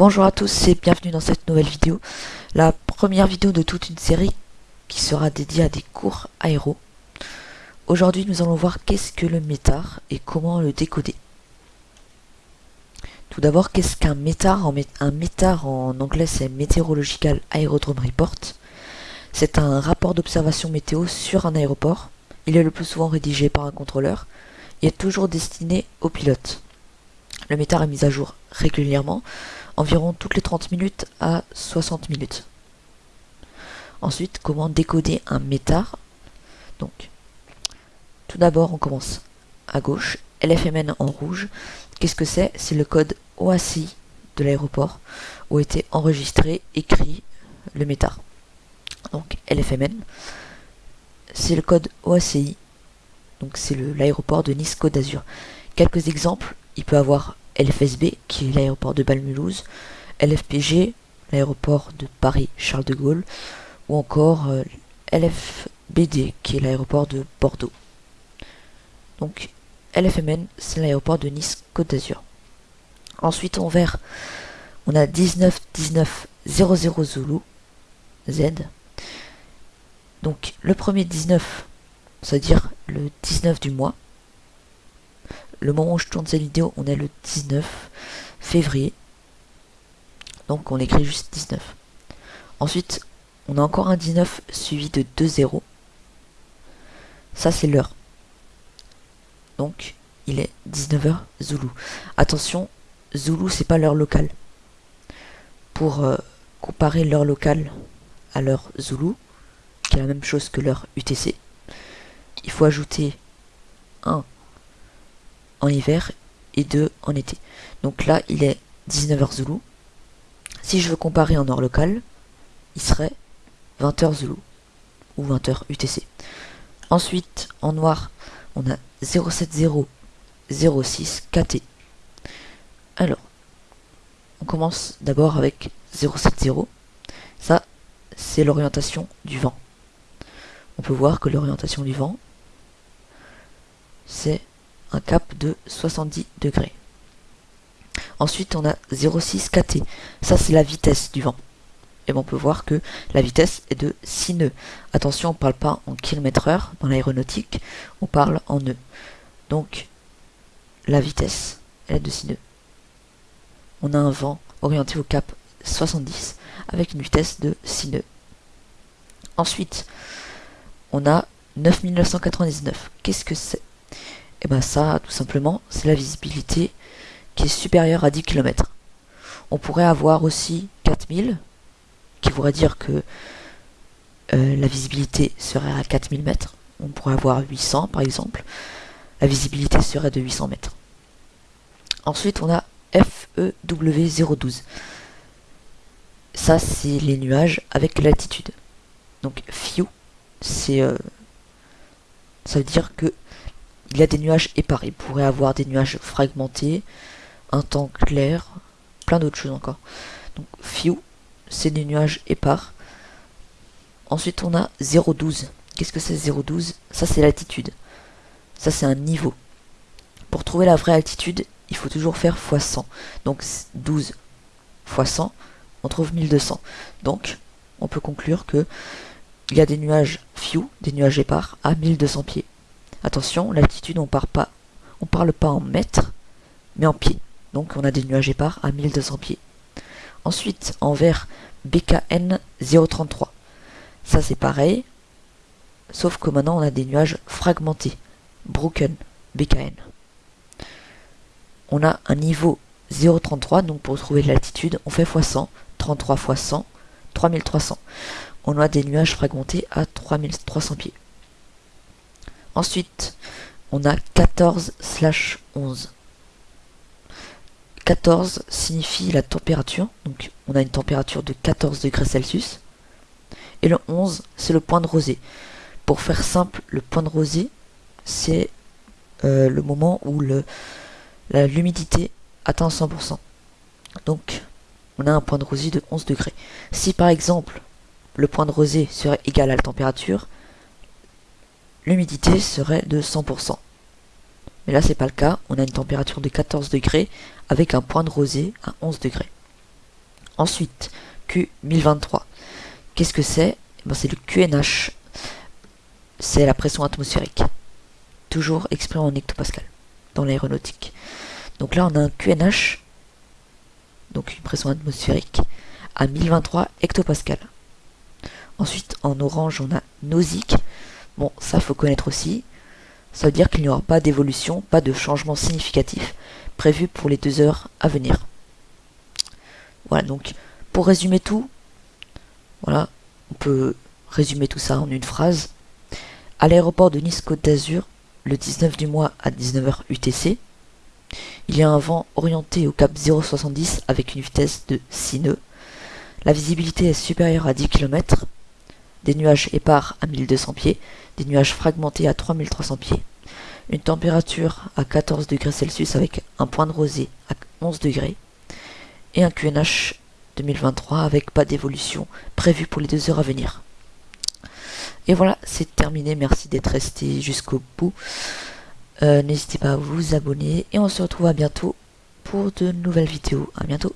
Bonjour à tous et bienvenue dans cette nouvelle vidéo, la première vidéo de toute une série qui sera dédiée à des cours aéro. Aujourd'hui nous allons voir qu'est-ce que le métar et comment le décoder. Tout d'abord qu'est-ce qu'un métar Un métar en anglais c'est Meteorological Aerodrome Report. C'est un rapport d'observation météo sur un aéroport. Il est le plus souvent rédigé par un contrôleur et est toujours destiné aux pilotes. Le métar est mis à jour régulièrement, environ toutes les 30 minutes à 60 minutes. Ensuite, comment décoder un métar Donc, tout d'abord, on commence à gauche, LFMN en rouge. Qu'est-ce que c'est? C'est le code OACI de l'aéroport où a été enregistré, écrit le métar. Donc, LFMN, c'est le code OACI, donc c'est l'aéroport de Nice Côte d'Azur. Quelques exemples, il peut avoir LFSB, qui est l'aéroport de Balmulhouse, LFPG, l'aéroport de Paris-Charles de Gaulle, ou encore euh, LFBD, qui est l'aéroport de Bordeaux. Donc, LFMN, c'est l'aéroport de Nice-Côte d'Azur. Ensuite, en vert, on a 19 19 00 Zulu, Z. Donc, le premier 19, c'est-à-dire le 19 du mois, le moment où je tourne cette vidéo, on est le 19 février. Donc on écrit juste 19. Ensuite, on a encore un 19 suivi de 2 0. Ça c'est l'heure. Donc il est 19h Zulu. Attention, Zulu c'est pas l'heure locale. Pour euh, comparer l'heure locale à l'heure Zulu, qui est la même chose que l'heure UTC, il faut ajouter 1 en hiver et 2 en été. Donc là, il est 19h Zulu. Si je veux comparer en heure locale, il serait 20h Zulu ou 20h UTC. Ensuite, en noir, on a 070 06 KT. Alors, on commence d'abord avec 070. Ça, c'est l'orientation du vent. On peut voir que l'orientation du vent, c'est un cap de 70 degrés. Ensuite, on a 0,6 kT. Ça, c'est la vitesse du vent. Et on peut voir que la vitesse est de 6 nœuds. Attention, on ne parle pas en km heure dans l'aéronautique, on parle en nœuds. Donc, la vitesse, est de 6 nœuds. On a un vent orienté au cap 70 avec une vitesse de 6 nœuds. Ensuite, on a 9999. Qu'est-ce que c'est? Et bien ça, tout simplement, c'est la visibilité qui est supérieure à 10 km. On pourrait avoir aussi 4000, qui voudrait dire que euh, la visibilité serait à 4000 mètres. On pourrait avoir 800 par exemple. La visibilité serait de 800 mètres. Ensuite, on a FEW012. Ça, c'est les nuages avec l'altitude. Donc, FEW, c'est... Euh, ça veut dire que il y a des nuages épars. Il pourrait avoir des nuages fragmentés, un temps clair, plein d'autres choses encore. Donc few, c'est des nuages épars. Ensuite on a 0,12. Qu'est-ce que c'est 0,12 Ça c'est l'altitude. Ça c'est un niveau. Pour trouver la vraie altitude, il faut toujours faire x 100. Donc 12 x 100, on trouve 1200. Donc on peut conclure que il y a des nuages few, des nuages épars, à 1200 pieds. Attention, l'altitude, on part pas, on parle pas en mètres, mais en pieds. Donc on a des nuages épars à 1200 pieds. Ensuite, en vert, BKN 033. Ça c'est pareil, sauf que maintenant on a des nuages fragmentés. Broken, BKN. On a un niveau 033, donc pour trouver l'altitude, on fait x100, 33 x 100, 3300. On a des nuages fragmentés à 3300 pieds. Ensuite, on a 14 slash 11. 14 signifie la température, donc on a une température de 14 degrés Celsius. Et le 11, c'est le point de rosée. Pour faire simple, le point de rosée, c'est euh, le moment où l'humidité atteint 100%. Donc, on a un point de rosée de 11 degrés. Si par exemple, le point de rosée serait égal à la température, l'humidité serait de 100%. Mais là, c'est pas le cas. On a une température de 14 degrés avec un point de rosée à 11 degrés. Ensuite, Q1023. Qu'est-ce que c'est? Eh ben, C'est le QNH. C'est la pression atmosphérique. Toujours exprimé en hectopascal dans l'aéronautique. Donc là, on a un QNH, donc une pression atmosphérique, à 1023 hectopascal. Ensuite, en orange, on a Nosic. Bon, ça, faut connaître aussi. Ça veut dire qu'il n'y aura pas d'évolution, pas de changement significatif prévu pour les deux heures à venir. Voilà, donc, pour résumer tout, voilà, on peut résumer tout ça en une phrase. À l'aéroport de Nice-Côte d'Azur, le 19 du mois à 19h UTC, il y a un vent orienté au cap 070 avec une vitesse de 6 nœuds. La visibilité est supérieure à 10 km. Des nuages épars à 1200 pieds, des nuages fragmentés à 3300 pieds. Une température à 14 degrés Celsius avec un point de rosée à 11 degrés. Et un QNH 2023 avec pas d'évolution prévue pour les deux heures à venir. Et voilà, c'est terminé. Merci d'être resté jusqu'au bout. Euh, n'hésitez pas à vous abonner et on se retrouve à bientôt pour de nouvelles vidéos. À bientôt.